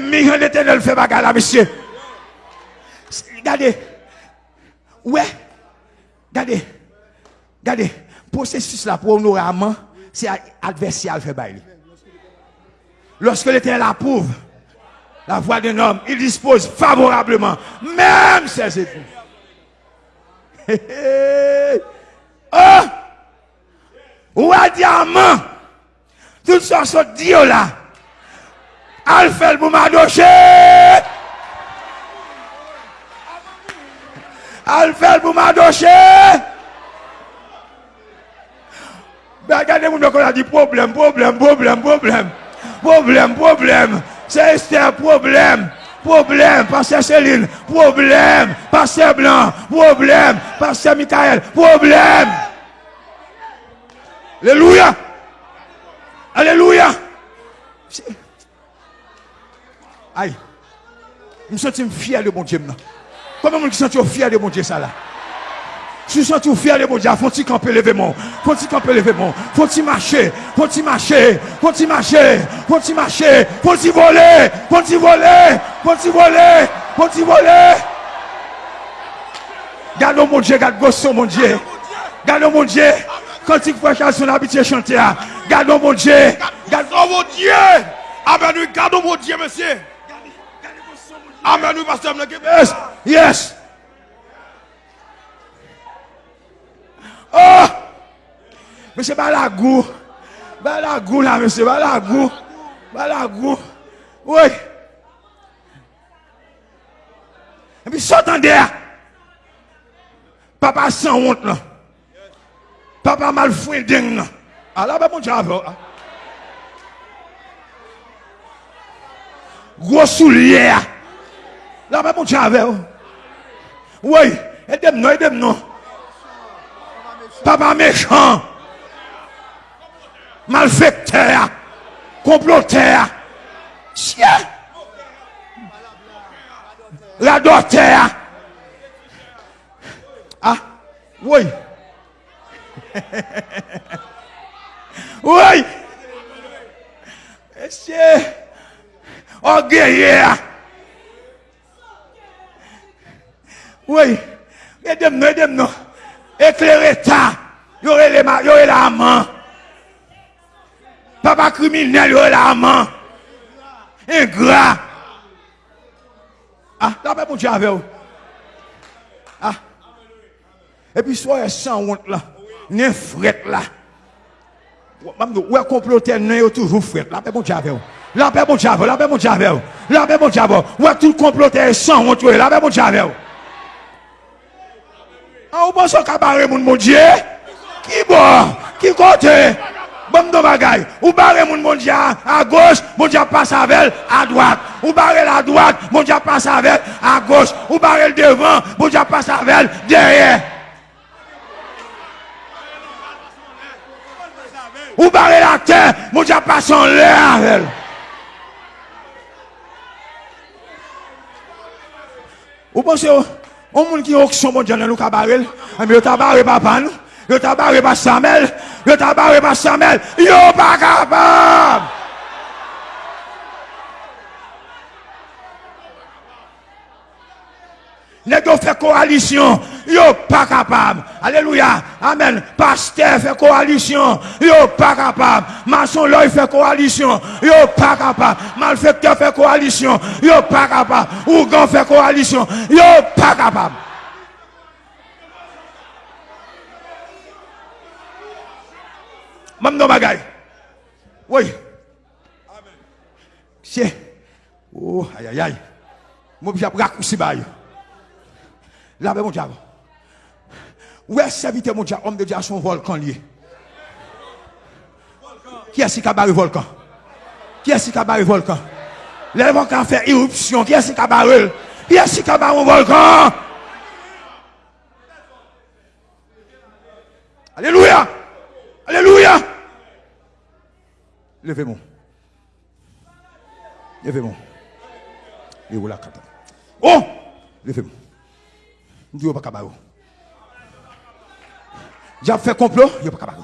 quand l'éternel fait bagarre monsieur. Regardez. Ouais. Regardez. Regardez. Processus là pour honorer amant, c'est adversaire fait bail. Lorsque l'éternel approuve la voix d'un homme, il dispose favorablement, même ses époux. oh! Ou à diamant, tout ça sont dio là. al fel pou madoche, al fel pou madoche, be gade moun do kon a di problem, problem, problem, problem, problem, problem, se este problem, problem, pasè Céline, problem, pasè Blanc, problem, pasè Mikael, problem, Aleluya, Aleluya, Aïe. Je me sens fier de mon Dieu. Comment je me sens fier de mon Dieu ça là? Je me sens fier de mon Dieu? Faut-il camper lever mon. Faut-il camper lever mon. Faut-il marcher. Faut-il marcher. Faut-il marcher. Faut-il marcher. Faut-il voler. Faut-il voler. Faut-il voler. Faut-il voler? Gardons mon Dieu. Garde gosse mon Dieu. Gardons mon Dieu. Quand il faut faire son habitué chanter, gardons mon Dieu. Gardons mon Dieu. Amen, nous gardons mon Dieu, monsieur. Amen ou pastor mnen ki bes. Yes. Oh. Mese ba la gou. Ba la gou la mese. Ba la gou. Ba la gou. Ouye. E pi sotan de a. Papa san wont nan. Papa mal fwen deng nan. A la be moun chave ou a. Gwo sou liye a. La mè moun chan avè ou. Ouè, edèm nou, edèm nou. Papa méchant. Malfekteur. Komploteur. Siè. La doteur. Ah, ouè. Ouè. Siè. Orgueilleur. Oui. Aidez-moi, aidez-moi. Éclairez ça. Il y aurait la main. Papa criminel, il y aurait la main. Ingrat. Ah, là, mon Dieu avec vous. Ah. Et puis, soyez sans honte là. N'est fret là. Ouais, comploter, n'est toujours fret. Là, mon Dieu avec vous. Là, mon Dieu avec vous. Là, mon Dieu vous. Là, mon Dieu avec vous. Ouais, tout comploter sans honte. Là, mon Dieu avec vous. Ah, ou pensez qu'à mon Dieu? Qui bon? Qui côté? Bon de bagaille. Ou barre mon mon Dieu à gauche, mon Dieu passe avec à droite. Ou barre la droite, mon Dieu passe avec à gauche. Ou barre le devant, mon Dieu passe avec derrière. Ou barre la terre, mon Dieu passe en l'air avec Ou pensez, On moun ki oksyon bon djanen nou kabarel, ame yo tabare pa pan, yo tabare pa samel, yo tabare pa samel, yo pa kapab! Les gens fait coalition, yo pas capable. Alléluia. Amen. Pasteur fait coalition, yo pas capable. Maçon l'œil fait coalition, yo pas capable. Malfecteur fait coalition, yo pas capable. Ougan fait coalition, yo pas capable. Mam non bagay. Oui. Amen. Oh, si. Oh, aïe aïe aïe. Moi, j'ai raccourci bail. Là, ben, mon diable. Où est serviteur, mon diable, homme de Dieu, à son volcan lié? Qui est-ce qui a barré volcan? Qui est-ce qui a barré volcan? Le volcan fait éruption. Qui est-ce qui a barré? Qui est-ce qui a barré volcan? Alléluia! Alléluia! Levez-moi. Levez-moi. Et voilà, Oh! Levez-moi. Je dis, pas J'ai fait complot, je pas capable.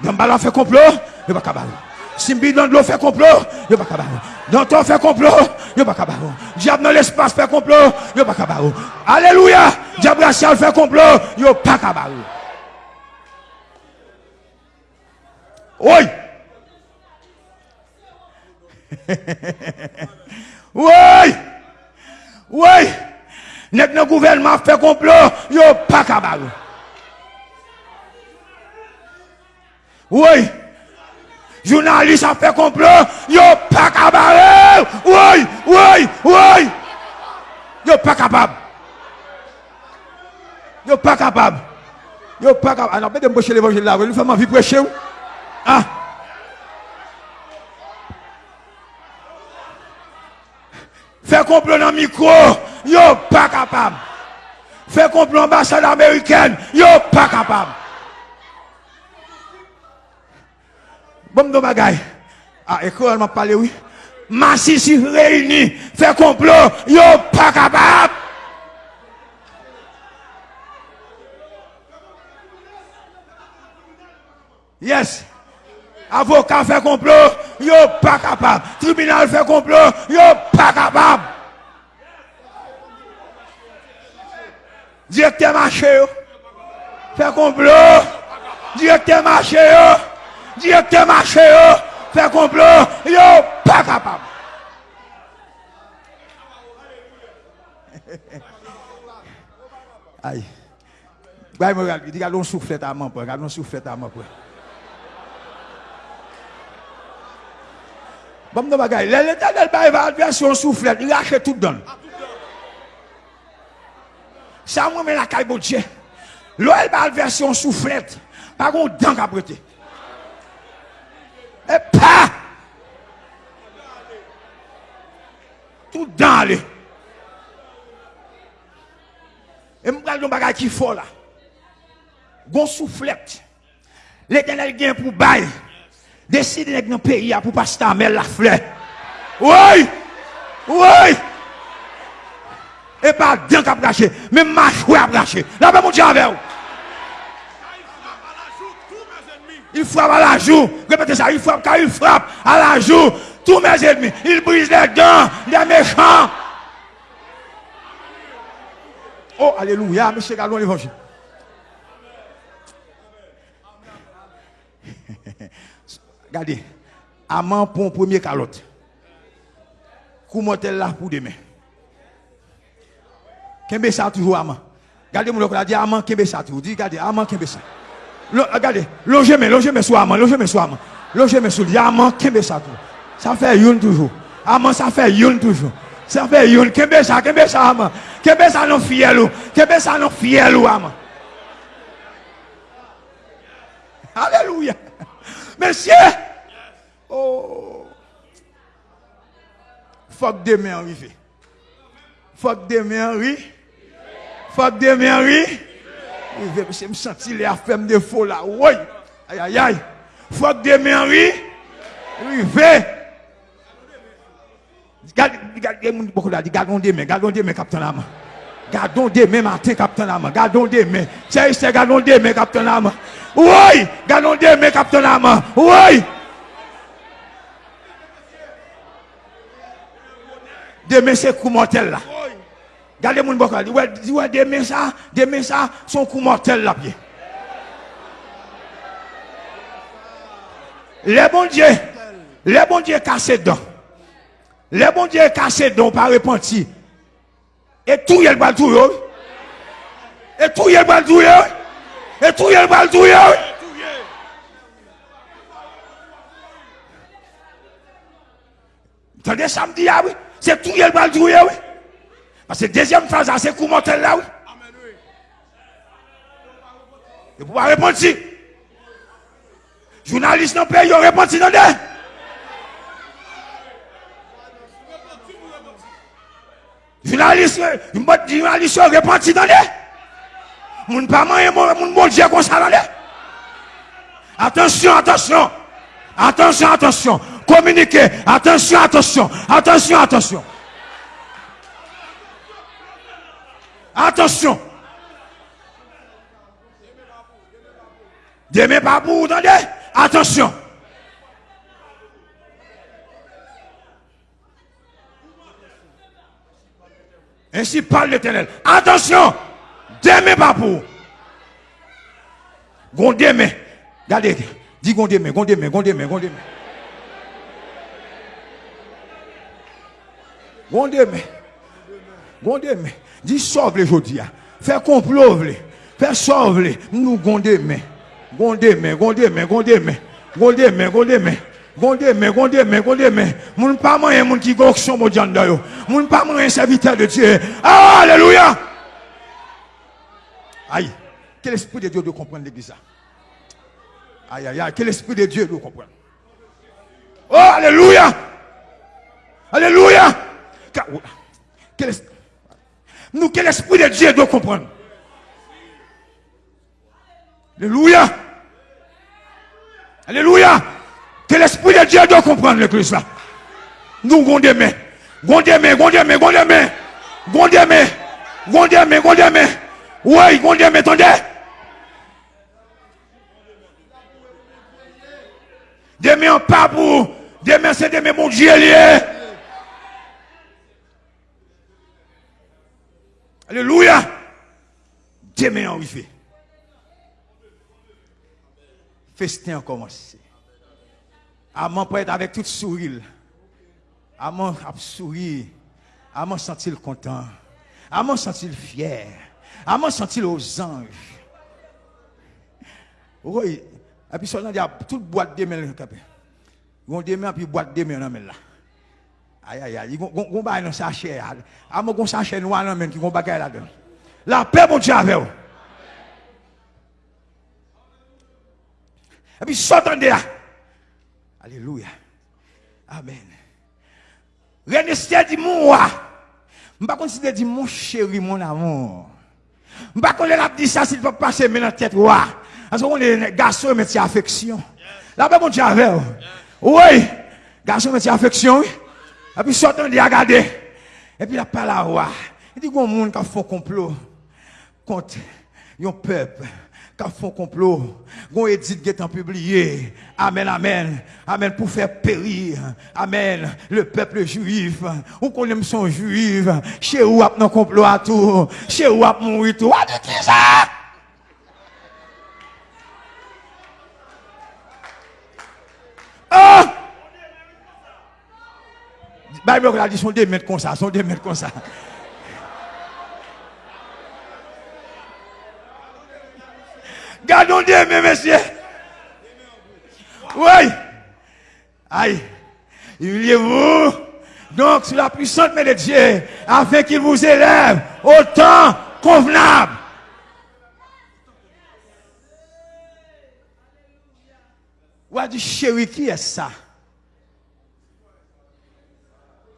Dans fait complot, je pas capable. Simbi dans l'eau fait complot, yo pas capable. Dans ton fait complot, je pas capable. Diable dans l'espace fait complot, je pas capable. Alléluia, diable racial fait complot, je pas capable. Oui. oui. Oui. Nèk nan gouvernement fè complot, yo pa kabal. Oui. Jounalist a fè complot, yo pa kabal. Oui, oui, oui. Yo pa kabab. Yo pa kabab. Yo pa kabab. Ah Anan, mè de mbòche l'évangile la, wè lè fè man vi preche ou? Ha? Ah. Fè complot nan mikro, yo pas capable. Fait complot ambassade américaine, yo pas capable. Bon, de bagaille. Ah, école m'a parlé, oui. Massif réuni, fait complot, yo pas capable. Yes. Avocat fait complot, yo pas capable. Tribunal fait complot, yo pas capable. Direkter mache yo. Fè komplot. Direkter mache yo. Direkter mache yo. Fè komplot. Yo pa kapab. Aïe. Gwaye mwen gade, di gade loun souflet a man pou, gade loun souflet a man pou. Bam nan bagay, lè lè tan del baye va adversyon souflet, li lache tout don. Sa mwen men la kay bo dje. Lo el bal versyon souflet. Par kon dan ka brete. E pa! Tout dan ale. E mwen kal don bagay ki fo la. Gon souflet. Le tenel gen pou bay. Deside nek nan peyi ya pou pasta amel la fle. Woy! Woy! Et pas d'un cap braché, mais mâchoire à braché. Là, ben mon Dieu avec vous. Il frappe à la joue. Répétez ça. Il frappe car il frappe à la joue. Tous mes ennemis. Il brise les dents des méchants. Oh, alléluia. Monsieur Galon, l'évangile. Regardez. Amant pour un premier calotte. Comment elle là pour demain? Kembe ça toujours amant. Regardez mon a dit amant kembe ça toujours. Dis regardez amant kembe ça. Regardez, logez mais logez mais soit amant, logez mais soit amant. Logez mais soit amant kembe ça toujours. Ça fait une toujours. Amant ça fait une toujours. Ça fait une kembe ça kembe ça amant. Kembe ça non fiel ou. Kembe ça non fiel ou amant. Alléluia. Monsieur. Oh. Faut que demain arrive. Faut que demain arrive. Fap demen ri. Rive mse msanti le afem defo la. Woy. Ayayay. Fap demen ri. Rive. Gadon demen. Gadon demen kapten la man. Gadon demen maten kapten la man. Gadon demen. Tse yise gadon demen kapten la man. Woy. Gadon demen kapten la man. Woy. Demen se kou motel la. Gardez mon bocal. Dis ouais, demain ça, demain ça, son coup mortel là pied. Les bons dieux, les bons dieux cassés dedans. Les bons dieux cassés dedans par repenti. Et tout y est le tout Et tout y est le tout Et tout y est le tout Attendez samedi, ah oui. C'est tout y est le tout oui. Parce que deuxième phase, c'est coup mortel là, oui. Et pour pas répondre. Journaliste non pays, ils répondent si non Journaliste, journaliste, répondent si non Moun pas moyen, moun bon Dieu comme ça là. Attention, attention. Attention, attention. Communiquez. Attention, attention. Attention, attention. Attention. Demain pas pour, attendez. Attention. Ainsi parle l'éternel. Attention. Demain pas pour. Gondéme. Regardez. Dis gondéme, gondéme, gondéme, gondéme. Gondéme. Gondéme. Dis sauve les aujourd'hui. Fais complot, fais sauve les. Nous gon demain. Gon demain, gon demain, gon demain. Gon demain, gon demain. Gonde mais gonde mais gonde mais moun pas moyen moun qui mon janda yo. Moun pas moyen serviteur de Dieu. Alléluia! Aïe. Quel esprit de Dieu doit comprendre l'église aïe aïe aïe. Quel esprit de Dieu doit comprendre? Oh alléluia! Alléluia! Quel nous quel esprit de Dieu doit comprendre alléluia alléluia que l'Esprit de Dieu doit comprendre l'église là. Nous, mains. Gonde mains. Gonde mains, gonde mains. Oui, gonde mains, attendez. Des mains pas pour. Des mains, c'est des mains, mon Dieu, lié. Alléluia. Des mains en fait. Festin a commencé. Amant peut être avec tout sourire. Amant a sourire. Amant sentir content. Amant sentir fier. Amant sentir aux anges. Oui. Et puis, il y a toute boîte de mains. Ils ont des boîte de là. Aïe, aïe, aïe. Ils ont un sachet. Amant un sachet noir dans qui ont bagay là-dedans. La paix, mon Dieu, avec. Et puis, s'entendez. Alléluia. Amen. René dit moi. Je ne pas considérer dit mon chéri, mon amour. Je ne pas dit ça s'il faut passer dans la tête. Parce qu'on est garçon, mais affection. Là, ben, mon Dieu, avec Oui. Garçon, mais affection. Et puis, sortant de regarder. Et puis, la parole. Il dit, il y a un monde qui un complot contre un peuple qui font complot, gon édit qui est publié. Amen, amen. Amen pour faire périr. Amen. Le peuple juif. Ou qu'on aime son juif. Chez où a non complot à tout? Chez où a mourir tout? Ah, de ça? Ah! Bible a sont des mètres comme ça, des. Gardons Dieu, mes messieurs. Oui. Aïe. Humiliez-vous. Donc, sur la puissante main de Dieu, afin qu'il vous élève au temps convenable. Ou dit, chéri, qui est ça?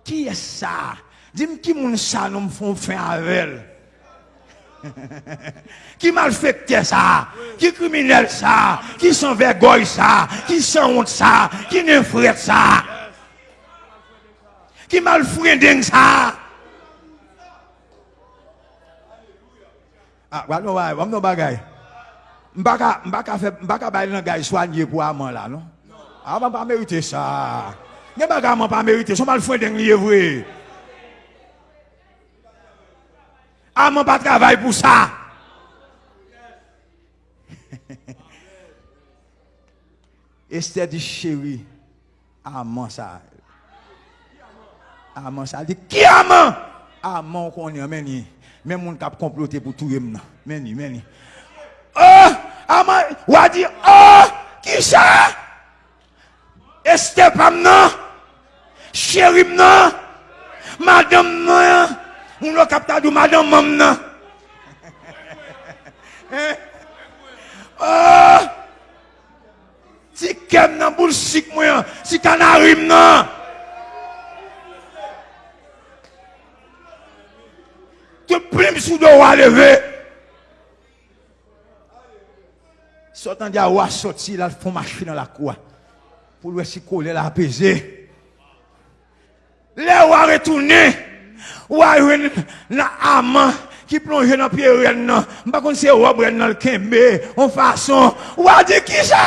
Qui est ça? Dis-moi qui moun ça nous font fin avec qui malfecté ça, qui criminel ça, qui sans vergogne ça, qui sans honte ça, qui n'effraie ça, qui malfrending ça? Ah, voilà, voilà, voilà, bagay. M'baka, m'baka fait, m'baka bail nan gars soigné pour amant là, non? Ah, m'a pas mérité ça. N'est pas m'a pas mérité, son malfrending lié vrai. Ah, mon pas travail pour ça. Esther dit chérie, amant ça. Amant ça. dit qui amant? Amant qu'on est, mais Même mon cap comploté pour tout le monde. Meni, meni. Oh, amant, ou a dit, oh, qui ça? Esther pas non? chérim nan, madame nan, moun lo kapta dou madame mam nan. Oh, ah! si kem nan boul sik mwen, si kanarim nan. Te plim sou do waleve. Sotan di a wasot soti la fon machi nan la kwa. Pou lwe si kole la apese. Le ou a retounen, ou a yon nan aman ki plonje nan piye ren nan, mba kon se ou a bren nan lkembe, on fason, ou a di ki sa?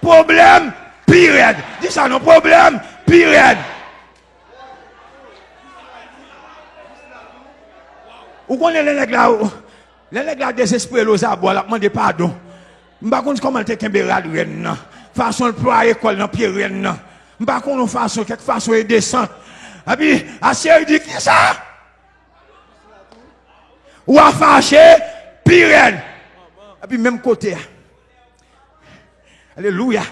Problem, pi red. Di sa nou problem, pi red. Ou konen lè nèk la ou, lè nèk la desespre lò zabwa la pman de padon. Mba kon se koman te kembe rad ren nan, fason l'ploye kol nan piye ren non. nan. M'pa contre façon quelque façon est descente. Et puis, assez dit qui ça? Ou a fâché, pire. Et puis même côté. Alléluia.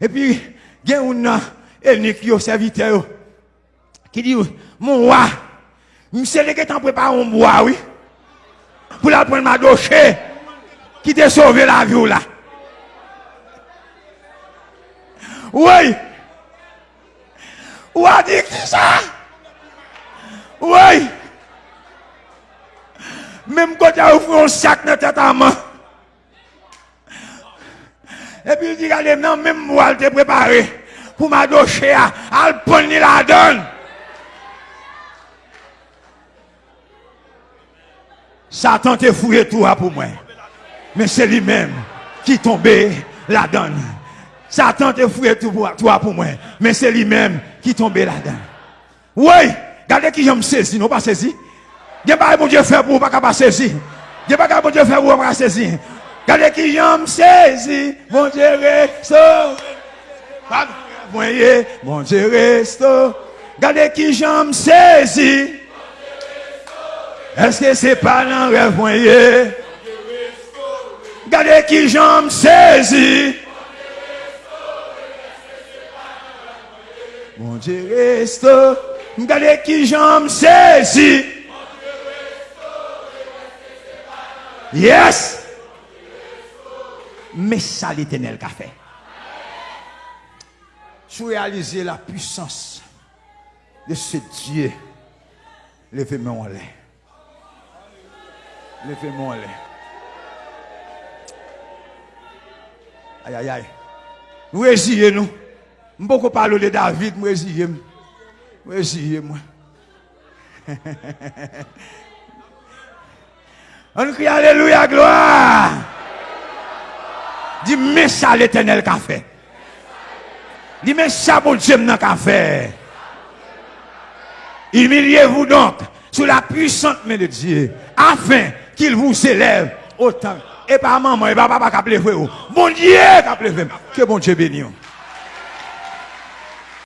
Et puis, il y a un ethnique qui serviteur qui dit, mon roi, monsieur le temps préparé un bois, oui, pour la prendre ma doché, qui t'a sauvé la vie là. Oui. Ou dit ça? Oui. Même quand tu as ouvert un sac dans ta main. Et puis il dit, regardez, non, même moi, je t'ai préparé pour ma doché à, la donne. Satan t'a fouillé tout pour moi. Mais c'est lui-même qui tombé la donne. Satan t'a fouillé tout pour pour moi. Mais c'est lui-même qui tombait là-dedans. Oui, regardez qui j'aime saisi, non pas saisi. Il pas bon Dieu fait pour pas pas saisir. Il pas bon Dieu fait pour pas saisir. Regardez qui j'aime saisi, mon Dieu restaure. Voyez, mon Dieu restaure. Regardez qui j'aime saisi. Est-ce que c'est pas un rêve, voyez? Regardez qui j'aime saisi. Mon Dieu reste. Regardez qui j'aime saisi. Yes. Mais ça l'éternel qu'a fait. Je réaliser la puissance de ce Dieu. Levez-moi en l'air. Levez-moi en l'air. Aïe, aïe, aïe. Nous résilions, nous. Je ne peux pas parler de David, nous résilions. Nous résilions, moi. On crie Alléluia, gloire. Dis, mais ça l'éternel qu'a fait. Dis, mais ça, bon Dieu, qu'a fait. Humiliez-vous donc sous la puissante main de Dieu, afin qu'il vous élève autant. Et pas maman, et pas papa qui a Bon Dieu qui a Que bon Dieu bénisse.